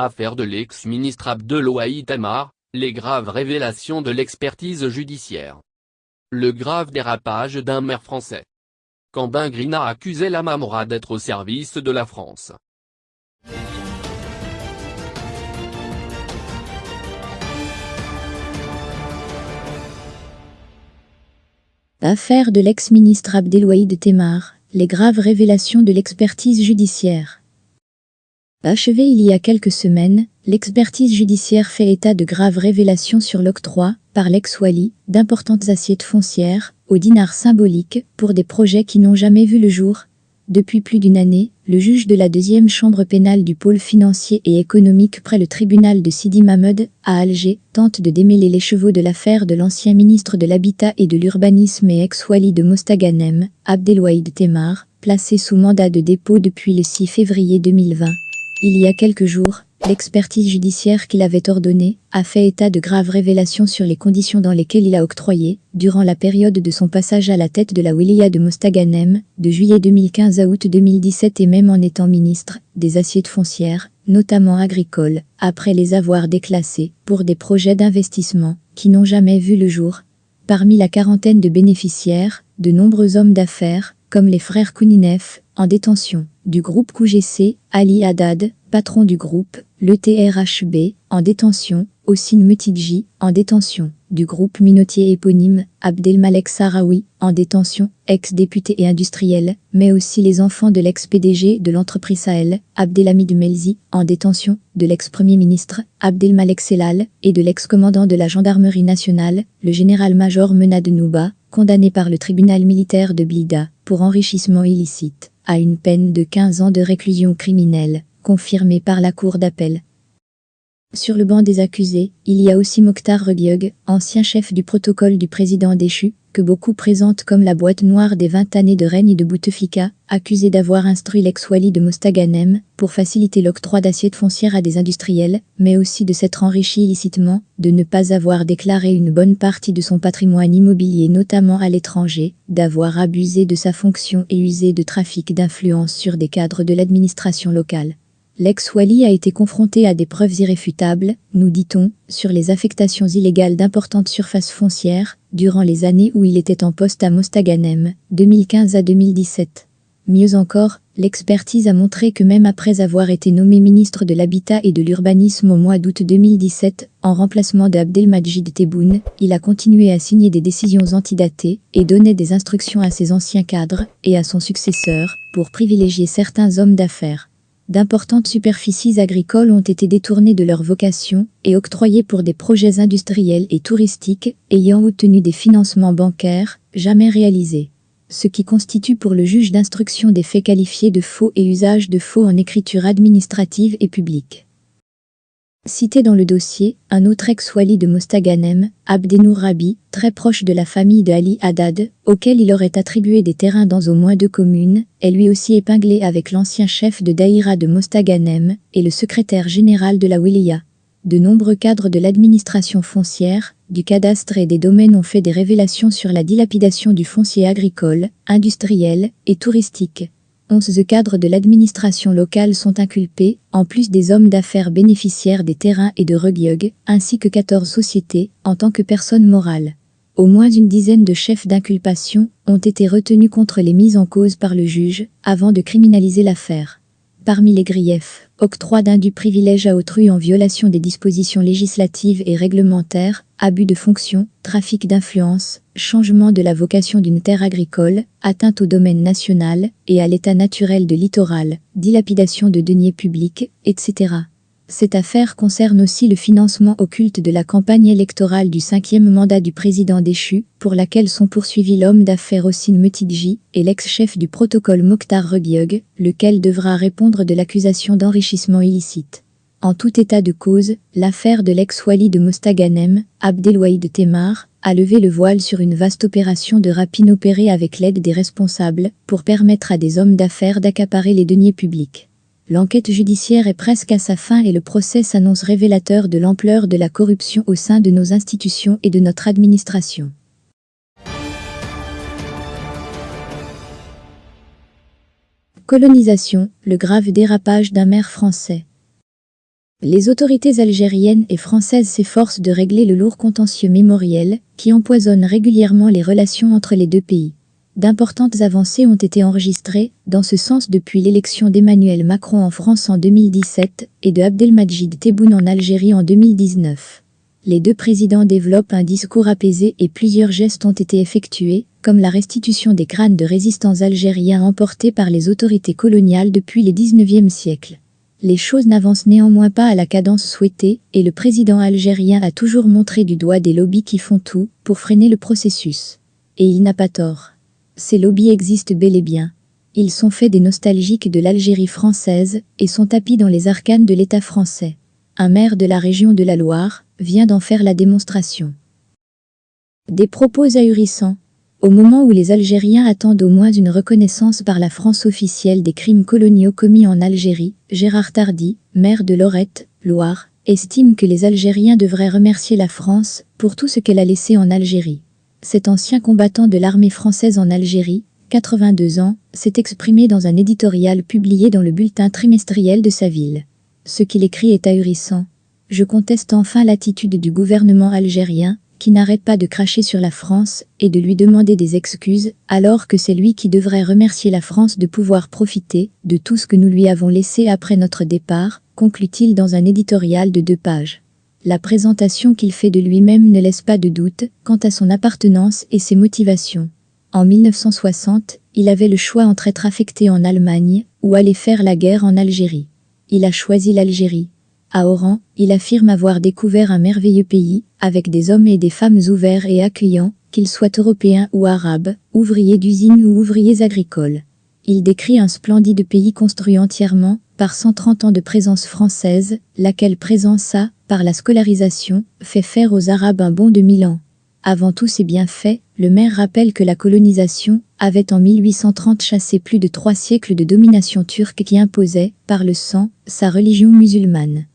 Affaire de l'ex-ministre Abdelouaï Tamar, les graves révélations de l'expertise judiciaire. Le grave dérapage d'un maire français. Cambin Grina accusait la Mamora d'être au service de la France. Affaire de l'ex-ministre Abdelouaïd Temar, les graves révélations de l'expertise judiciaire. Achevé il y a quelques semaines, l'expertise judiciaire fait état de graves révélations sur l'octroi, par l'ex-Wali, d'importantes assiettes foncières, au dinar symbolique, pour des projets qui n'ont jamais vu le jour, depuis plus d'une année, le juge de la deuxième chambre pénale du pôle financier et économique près le tribunal de Sidi Mahmoud, à Alger, tente de démêler les chevaux de l'affaire de l'ancien ministre de l'Habitat et de l'Urbanisme et ex-wali de Mostaganem, Abdelwahid Temar, placé sous mandat de dépôt depuis le 6 février 2020. Il y a quelques jours, L'expertise judiciaire qu'il avait ordonnée a fait état de graves révélations sur les conditions dans lesquelles il a octroyé, durant la période de son passage à la tête de la Wilaya de Mostaganem, de juillet 2015 à août 2017 et même en étant ministre, des assiette foncières, notamment agricoles, après les avoir déclassées, pour des projets d'investissement, qui n'ont jamais vu le jour. Parmi la quarantaine de bénéficiaires, de nombreux hommes d'affaires, comme les frères Kouninef, en détention, du groupe QGC, Ali Haddad, patron du groupe, le TRHB, en détention, Ossine Mutidji, en détention, du groupe minotier éponyme, Abdelmalek Sarawi, en détention, ex-député et industriel, mais aussi les enfants de l'ex-PDG de l'entreprise Sahel, Abdelhamid Melzi, en détention, de l'ex-premier ministre, Abdelmalek Selal, et de l'ex-commandant de la gendarmerie nationale, le général-major Menad Nouba, condamné par le tribunal militaire de Blida, pour enrichissement illicite, à une peine de 15 ans de réclusion criminelle confirmé par la cour d'appel. Sur le banc des accusés, il y a aussi Mokhtar Regiog, ancien chef du protocole du président déchu, que beaucoup présentent comme la boîte noire des 20 années de règne de Bouteflika, accusé d'avoir instruit l'ex-wali de Mostaganem pour faciliter l'octroi d'assiettes foncières à des industriels, mais aussi de s'être enrichi illicitement, de ne pas avoir déclaré une bonne partie de son patrimoine immobilier notamment à l'étranger, d'avoir abusé de sa fonction et usé de trafic d'influence sur des cadres de l'administration locale. L'ex-Wali a été confronté à des preuves irréfutables, nous dit-on, sur les affectations illégales d'importantes surfaces foncières, durant les années où il était en poste à Mostaganem, 2015 à 2017. Mieux encore, l'expertise a montré que même après avoir été nommé ministre de l'Habitat et de l'Urbanisme au mois d'août 2017, en remplacement d'Abdelmajid Tebboune, il a continué à signer des décisions antidatées et donnait des instructions à ses anciens cadres et à son successeur pour privilégier certains hommes d'affaires d'importantes superficies agricoles ont été détournées de leur vocation et octroyées pour des projets industriels et touristiques ayant obtenu des financements bancaires jamais réalisés. Ce qui constitue pour le juge d'instruction des faits qualifiés de faux et usage de faux en écriture administrative et publique. Cité dans le dossier, un autre ex-wali de Mostaganem, Abdenour Rabi, très proche de la famille de Ali Haddad, auquel il aurait attribué des terrains dans au moins deux communes, est lui aussi épinglé avec l'ancien chef de Daïra de Mostaganem et le secrétaire général de la Wilaya. De nombreux cadres de l'administration foncière, du cadastre et des domaines ont fait des révélations sur la dilapidation du foncier agricole, industriel et touristique. 11 cadres de l'administration locale sont inculpés, en plus des hommes d'affaires bénéficiaires des terrains et de Regiog, ainsi que 14 sociétés, en tant que personnes morales. Au moins une dizaine de chefs d'inculpation ont été retenus contre les mises en cause par le juge, avant de criminaliser l'affaire. Parmi les griefs, octroi d'un du privilège à autrui en violation des dispositions législatives et réglementaires, abus de fonction, trafic d'influence, changement de la vocation d'une terre agricole, atteinte au domaine national et à l'état naturel de littoral, dilapidation de deniers publics, etc. Cette affaire concerne aussi le financement occulte de la campagne électorale du cinquième mandat du président déchu, pour laquelle sont poursuivis l'homme d'affaires Ossine Metidji et l'ex-chef du protocole Mokhtar Regiog, lequel devra répondre de l'accusation d'enrichissement illicite. En tout état de cause, l'affaire de l'ex-wali de Mostaganem, Abdelwahid Temar, a levé le voile sur une vaste opération de rapine opérée avec l'aide des responsables pour permettre à des hommes d'affaires d'accaparer les deniers publics. L'enquête judiciaire est presque à sa fin et le procès s'annonce révélateur de l'ampleur de la corruption au sein de nos institutions et de notre administration. Colonisation, le grave dérapage d'un maire français. Les autorités algériennes et françaises s'efforcent de régler le lourd contentieux mémoriel qui empoisonne régulièrement les relations entre les deux pays. D'importantes avancées ont été enregistrées dans ce sens depuis l'élection d'Emmanuel Macron en France en 2017 et de Abdelmajid Tebboune en Algérie en 2019. Les deux présidents développent un discours apaisé et plusieurs gestes ont été effectués, comme la restitution des crânes de résistants algériens emportés par les autorités coloniales depuis le 19e siècle. Les choses n'avancent néanmoins pas à la cadence souhaitée et le président algérien a toujours montré du doigt des lobbies qui font tout pour freiner le processus. Et il n'a pas tort. Ces lobbies existent bel et bien. Ils sont faits des nostalgiques de l'Algérie française et sont tapis dans les arcanes de l'État français. Un maire de la région de la Loire vient d'en faire la démonstration. Des propos ahurissants. Au moment où les Algériens attendent au moins une reconnaissance par la France officielle des crimes coloniaux commis en Algérie, Gérard Tardy, maire de Lorette, Loire, estime que les Algériens devraient remercier la France pour tout ce qu'elle a laissé en Algérie. Cet ancien combattant de l'armée française en Algérie, 82 ans, s'est exprimé dans un éditorial publié dans le bulletin trimestriel de sa ville. Ce qu'il écrit est ahurissant. Je conteste enfin l'attitude du gouvernement algérien, qui n'arrête pas de cracher sur la France et de lui demander des excuses, alors que c'est lui qui devrait remercier la France de pouvoir profiter de tout ce que nous lui avons laissé après notre départ, conclut-il dans un éditorial de deux pages. La présentation qu'il fait de lui-même ne laisse pas de doute quant à son appartenance et ses motivations. En 1960, il avait le choix entre être affecté en Allemagne ou aller faire la guerre en Algérie. Il a choisi l'Algérie. À Oran, il affirme avoir découvert un merveilleux pays, avec des hommes et des femmes ouverts et accueillants, qu'ils soient européens ou arabes, ouvriers d'usines ou ouvriers agricoles. Il décrit un splendide pays construit entièrement par 130 ans de présence française, laquelle présence a, par la scolarisation, fait faire aux Arabes un bond de mille ans. Avant tous ces bienfaits, le maire rappelle que la colonisation avait en 1830 chassé plus de trois siècles de domination turque qui imposait, par le sang, sa religion musulmane.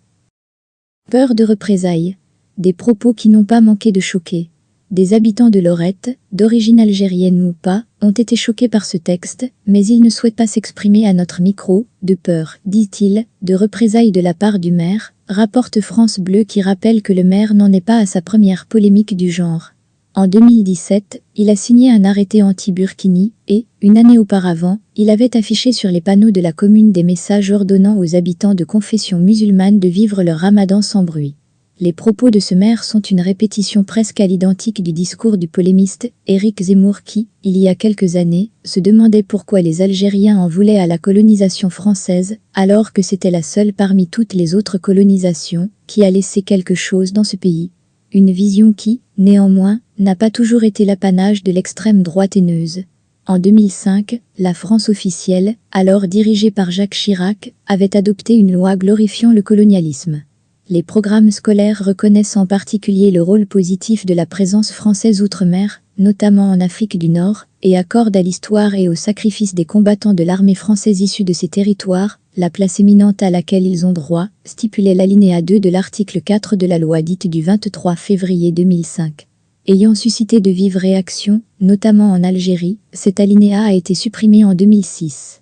Peur de représailles. Des propos qui n'ont pas manqué de choquer. Des habitants de Lorette, d'origine algérienne ou pas, ont été choqués par ce texte, mais ils ne souhaitent pas s'exprimer à notre micro, de peur, dit-il, de représailles de la part du maire, rapporte France Bleu qui rappelle que le maire n'en est pas à sa première polémique du genre. En 2017, il a signé un arrêté anti-Burkini et, une année auparavant, il avait affiché sur les panneaux de la commune des messages ordonnant aux habitants de confession musulmane de vivre leur ramadan sans bruit. Les propos de ce maire sont une répétition presque à l'identique du discours du polémiste Éric Zemmour qui, il y a quelques années, se demandait pourquoi les Algériens en voulaient à la colonisation française, alors que c'était la seule parmi toutes les autres colonisations qui a laissé quelque chose dans ce pays. Une vision qui, néanmoins, n'a pas toujours été l'apanage de l'extrême droite haineuse. En 2005, la France officielle, alors dirigée par Jacques Chirac, avait adopté une loi glorifiant le colonialisme. Les programmes scolaires reconnaissent en particulier le rôle positif de la présence française outre-mer, notamment en Afrique du Nord, et accordent à l'histoire et au sacrifice des combattants de l'armée française issus de ces territoires, la place éminente à laquelle ils ont droit, stipulait l'alinéa 2 de l'article 4 de la loi dite du 23 février 2005. Ayant suscité de vives réactions, notamment en Algérie, cet alinéa a été supprimé en 2006.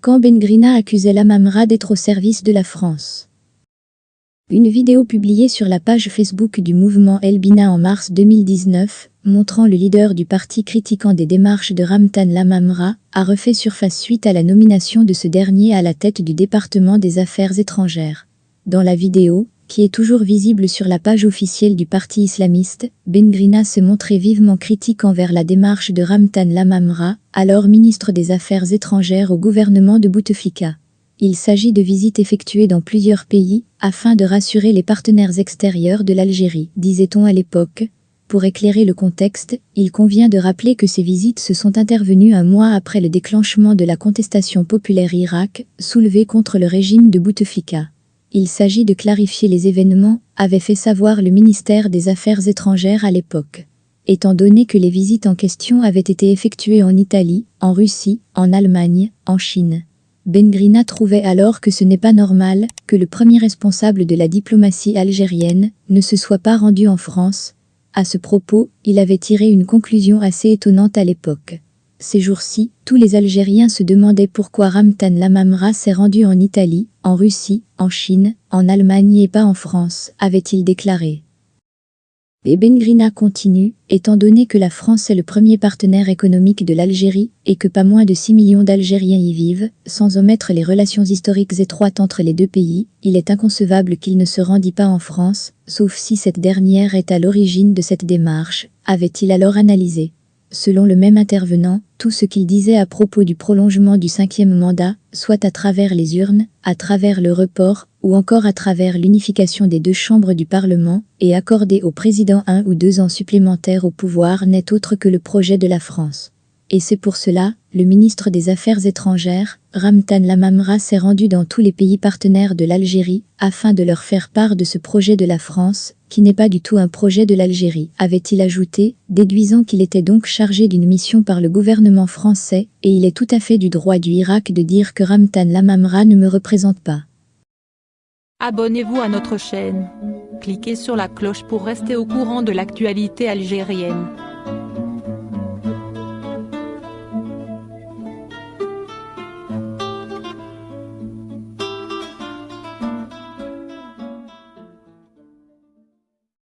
Quand Bengrina accusait l'Amamra d'être au service de la France. Une vidéo publiée sur la page Facebook du mouvement Elbina en mars 2019, montrant le leader du parti critiquant des démarches de Ramtan Lamamra, a refait surface suite à la nomination de ce dernier à la tête du département des affaires étrangères. Dans la vidéo, qui est toujours visible sur la page officielle du parti islamiste, Bengrina se montrait vivement critique envers la démarche de Ramtan Lamamra, alors ministre des Affaires étrangères au gouvernement de Bouteflika. Il s'agit de visites effectuées dans plusieurs pays, afin de rassurer les partenaires extérieurs de l'Algérie, disait-on à l'époque. Pour éclairer le contexte, il convient de rappeler que ces visites se sont intervenues un mois après le déclenchement de la contestation populaire Irak, soulevée contre le régime de Bouteflika. Il s'agit de clarifier les événements, avait fait savoir le ministère des Affaires étrangères à l'époque. Étant donné que les visites en question avaient été effectuées en Italie, en Russie, en Allemagne, en Chine. Bengrina trouvait alors que ce n'est pas normal que le premier responsable de la diplomatie algérienne ne se soit pas rendu en France. À ce propos, il avait tiré une conclusion assez étonnante à l'époque. Ces jours-ci, tous les Algériens se demandaient pourquoi Ramtan Lamamra s'est rendu en Italie, en Russie, en Chine, en Allemagne et pas en France, avait-il déclaré. Et Bengrina continue, étant donné que la France est le premier partenaire économique de l'Algérie et que pas moins de 6 millions d'Algériens y vivent, sans omettre les relations historiques étroites entre les deux pays, il est inconcevable qu'il ne se rendit pas en France, sauf si cette dernière est à l'origine de cette démarche, avait-il alors analysé. Selon le même intervenant, tout ce qu'il disait à propos du prolongement du cinquième mandat, soit à travers les urnes, à travers le report, ou encore à travers l'unification des deux chambres du Parlement, et accorder au président un ou deux ans supplémentaires au pouvoir n'est autre que le projet de la France. Et c'est pour cela, le ministre des Affaires étrangères, Ramtan Lamamra s'est rendu dans tous les pays partenaires de l'Algérie, afin de leur faire part de ce projet de la France, qui n'est pas du tout un projet de l'Algérie, avait-il ajouté, déduisant qu'il était donc chargé d'une mission par le gouvernement français, et il est tout à fait du droit du Irak de dire que Ramtan Lamamra ne me représente pas. Abonnez-vous à notre chaîne. Cliquez sur la cloche pour rester au courant de l'actualité algérienne.